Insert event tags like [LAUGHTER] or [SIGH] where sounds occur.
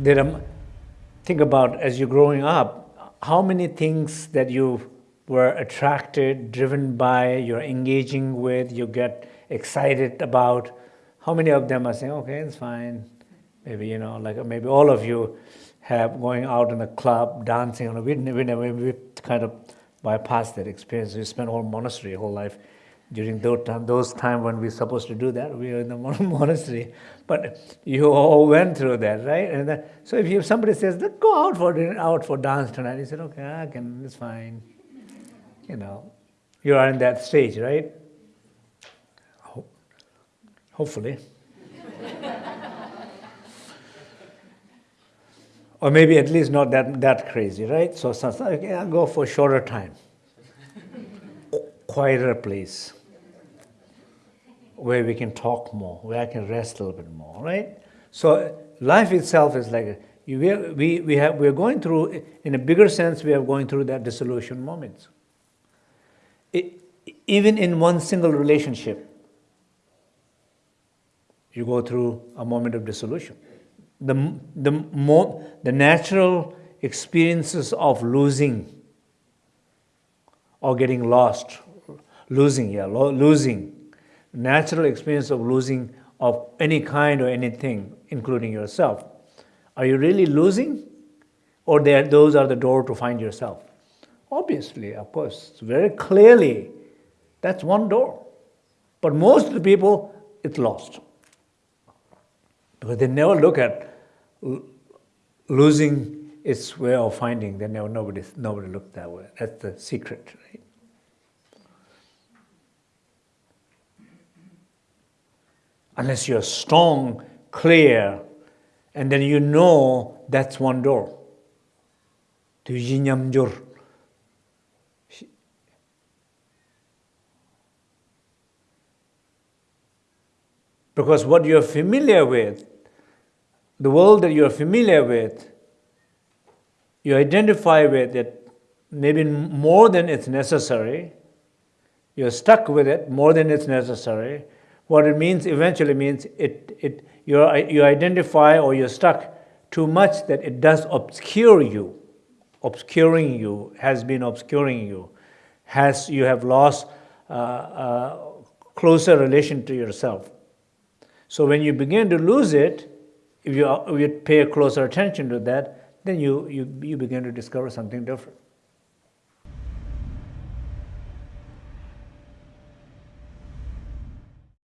are, think about as you're growing up, how many things that you were attracted, driven by, you're engaging with, you get excited about, how many of them are saying, okay, it's fine. Maybe, you know, like maybe all of you have going out in a club, dancing, we, we, we kind of bypass that experience. We spent whole monastery, whole life during those time, those time when we're supposed to do that, we are in the [LAUGHS] monastery. But you all went through that, right? And so if you, somebody says, go out for dinner, out for dance tonight, you said, okay, I can, it's fine. You know, you are in that stage, right? Ho hopefully. [LAUGHS] or maybe at least not that, that crazy, right? So, so okay, I'll go for a shorter time. Quieter place where we can talk more, where I can rest a little bit more, right? So life itself is like, we, we, we have, we're going through, in a bigger sense, we are going through that dissolution moments. It, even in one single relationship, you go through a moment of dissolution. The, the, more, the natural experiences of losing or getting lost, losing, yeah, losing, natural experience of losing of any kind or anything, including yourself. Are you really losing? Or those are the door to find yourself? Obviously, of course, very clearly, that's one door. But most of the people, it's lost. Because they never look at losing its way of finding. They never, nobody, nobody looked that way. That's the secret, right? Unless you're strong, clear, and then you know that's one door. Because what you're familiar with, the world that you're familiar with, you identify with it maybe more than it's necessary, you're stuck with it more than it's necessary, what it means eventually means it, it, you you identify or you're stuck too much that it does obscure you. Obscuring you, has been obscuring you. Has, you have lost uh, uh, closer relation to yourself. So when you begin to lose it, if you, if you pay closer attention to that, then you, you, you begin to discover something different.